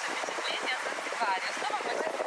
нашими землі Занзибарі. Основа